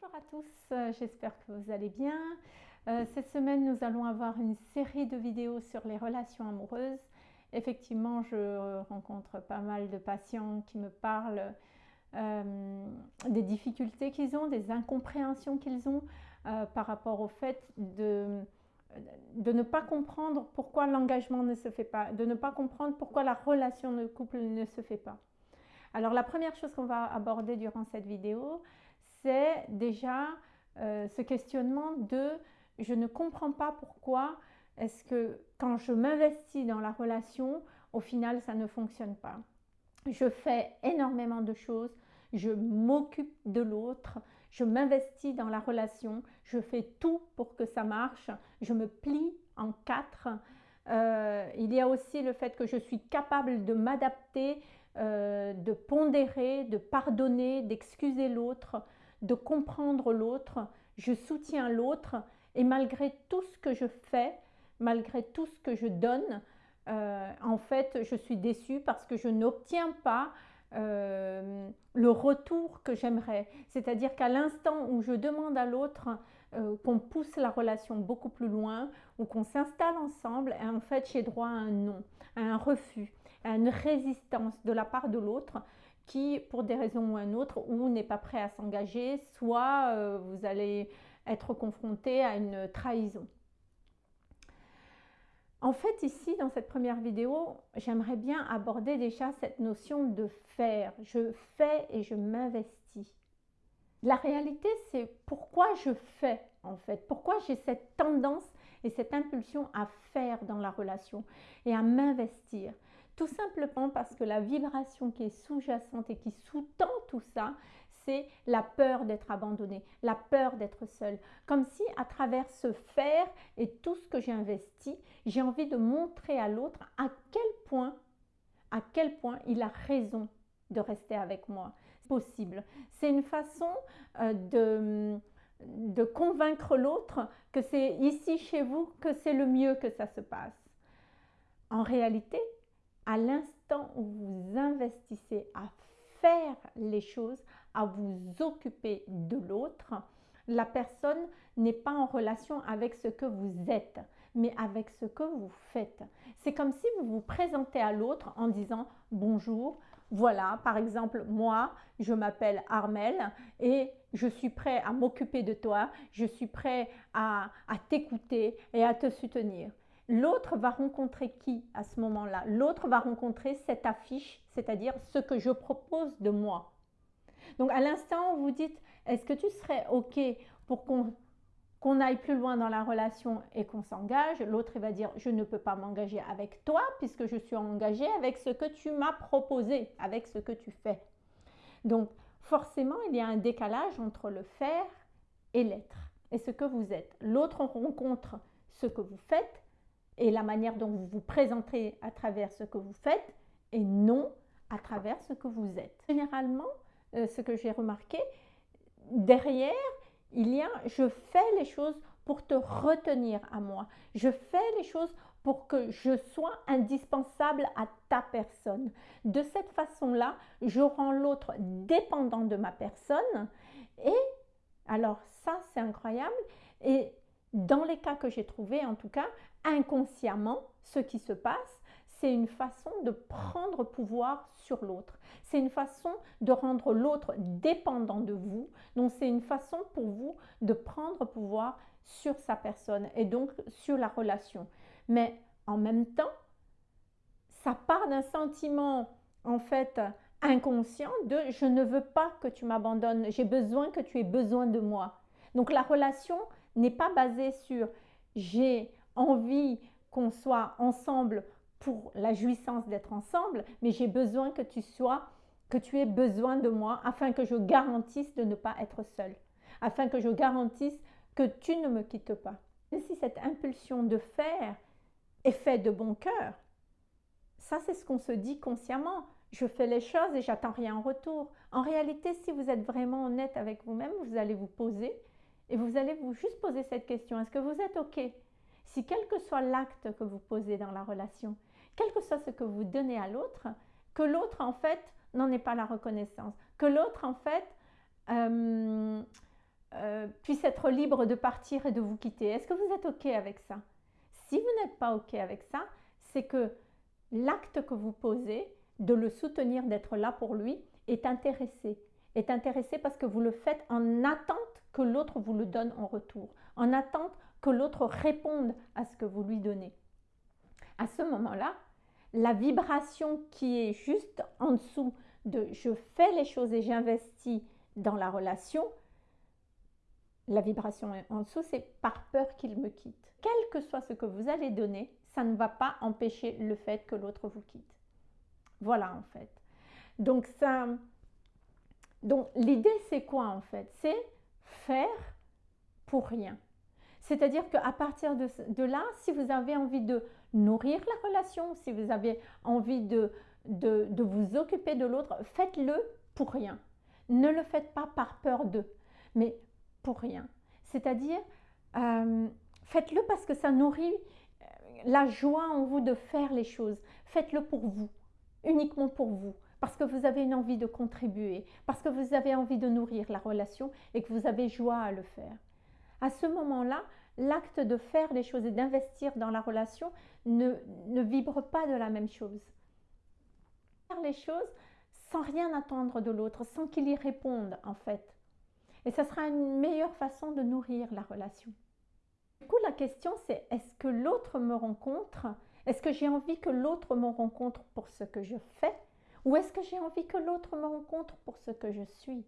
Bonjour à tous, euh, j'espère que vous allez bien. Euh, cette semaine, nous allons avoir une série de vidéos sur les relations amoureuses. Effectivement, je rencontre pas mal de patients qui me parlent euh, des difficultés qu'ils ont, des incompréhensions qu'ils ont par rapport au fait de, de ne pas comprendre pourquoi l'engagement ne se fait pas, de ne pas comprendre pourquoi la relation de couple ne se fait pas. Alors la première chose qu'on va aborder durant cette vidéo, c'est déjà euh, ce questionnement de je ne comprends pas pourquoi est-ce que quand je m'investis dans la relation, au final ça ne fonctionne pas. Je fais énormément de choses, je m'occupe de l'autre, je m'investis dans la relation, je fais tout pour que ça marche, je me plie en quatre. Euh, il y a aussi le fait que je suis capable de m'adapter, euh, de pondérer, de pardonner, d'excuser l'autre, de comprendre l'autre, je soutiens l'autre et malgré tout ce que je fais, malgré tout ce que je donne, euh, en fait, je suis déçue parce que je n'obtiens pas euh, le retour que j'aimerais. C'est-à-dire qu'à l'instant où je demande à l'autre euh, qu'on pousse la relation beaucoup plus loin ou qu'on s'installe ensemble, en fait, j'ai droit à un non, à un refus, à une résistance de la part de l'autre qui, pour des raisons ou une autre, ou n'est pas prêt à s'engager, soit euh, vous allez être confronté à une trahison. En fait, ici, dans cette première vidéo, j'aimerais bien aborder déjà cette notion de faire. Je fais et je m'investis. La réalité, c'est pourquoi je fais, en fait. Pourquoi j'ai cette tendance et cette impulsion à faire dans la relation et à m'investir. Tout simplement parce que la vibration qui est sous-jacente et qui sous-tend tout ça, c'est la peur d'être abandonné, la peur d'être seul. Comme si à travers ce faire et tout ce que j'ai investi, j'ai envie de montrer à l'autre à quel point, à quel point il a raison de rester avec moi. C'est une façon euh, de de convaincre l'autre que c'est ici chez vous que c'est le mieux que ça se passe. En réalité, à l'instant où vous investissez à faire les choses, à vous occuper de l'autre, la personne n'est pas en relation avec ce que vous êtes, mais avec ce que vous faites. C'est comme si vous vous présentez à l'autre en disant bonjour, voilà, par exemple, moi, je m'appelle Armel et je suis prêt à m'occuper de toi, je suis prêt à, à t'écouter et à te soutenir. L'autre va rencontrer qui à ce moment-là? L'autre va rencontrer cette affiche, c'est-à-dire ce que je propose de moi. Donc à l'instant vous dites, est-ce que tu serais OK pour qu'on aille plus loin dans la relation et qu'on s'engage L'autre va dire, je ne peux pas m'engager avec toi puisque je suis engagé avec ce que tu m'as proposé, avec ce que tu fais. Donc forcément, il y a un décalage entre le faire et l'être et ce que vous êtes. L'autre rencontre ce que vous faites et la manière dont vous vous présentez à travers ce que vous faites et non à travers ce que vous êtes. Généralement, euh, ce que j'ai remarqué, derrière, il y a je fais les choses pour te retenir à moi. Je fais les choses pour que je sois indispensable à ta personne. De cette façon-là, je rends l'autre dépendant de ma personne et alors ça, c'est incroyable. Et dans les cas que j'ai trouvés, en tout cas, inconsciemment, ce qui se passe, c'est une façon de prendre pouvoir sur l'autre. C'est une façon de rendre l'autre dépendant de vous. Donc, c'est une façon pour vous de prendre pouvoir sur sa personne et donc sur la relation. Mais en même temps, ça part d'un sentiment, en fait, inconscient de je ne veux pas que tu m'abandonnes, j'ai besoin que tu aies besoin de moi. Donc, la relation n'est pas basée sur j'ai envie qu'on soit ensemble pour la jouissance d'être ensemble, mais j'ai besoin que tu sois, que tu aies besoin de moi afin que je garantisse de ne pas être seule, afin que je garantisse que tu ne me quittes pas. Et si cette impulsion de faire est faite de bon cœur, ça c'est ce qu'on se dit consciemment. Je fais les choses et j'attends rien en retour. En réalité, si vous êtes vraiment honnête avec vous-même, vous allez vous poser et vous allez vous juste poser cette question. Est-ce que vous êtes OK? Si quel que soit l'acte que vous posez dans la relation, quel que soit ce que vous donnez à l'autre, que l'autre en fait n'en ait pas la reconnaissance, que l'autre en fait euh, euh, puisse être libre de partir et de vous quitter. Est-ce que vous êtes OK avec ça? Si vous n'êtes pas OK avec ça, c'est que l'acte que vous posez de le soutenir, d'être là pour lui, est intéressé. Est intéressé parce que vous le faites en attente que l'autre vous le donne en retour, en attente que l'autre réponde à ce que vous lui donnez. À ce moment-là, la vibration qui est juste en dessous de je fais les choses et j'investis dans la relation, la vibration en dessous, c'est par peur qu'il me quitte. Quel que soit ce que vous allez donner, ça ne va pas empêcher le fait que l'autre vous quitte. Voilà en fait. Donc ça, donc l'idée c'est quoi en fait? C'est faire pour rien. C'est-à-dire qu'à partir de, là, si vous avez envie de nourrir la relation, si vous avez envie de vous occuper de l'autre, faites-le pour rien. Ne le faites pas par peur d'eux, mais pour rien. C'est-à-dire, euh, faites-le parce que ça nourrit euh, la joie en vous de faire les choses. Faites-le pour vous, uniquement pour vous, parce que vous avez une envie de contribuer, parce que vous avez envie de nourrir la relation et que vous avez joie à le faire. À ce moment-là, l'acte de faire les choses et d'investir dans la relation ne, vibre pas de la même chose. Faire les choses sans rien attendre de l'autre, sans qu'il y réponde en fait. Et ça sera une meilleure façon de nourrir la relation. Du coup, la question c'est est-ce que l'autre me rencontre? Est-ce que j'ai envie que l'autre me rencontre pour ce que je fais? Ou est-ce que j'ai envie que l'autre me rencontre pour ce que je suis?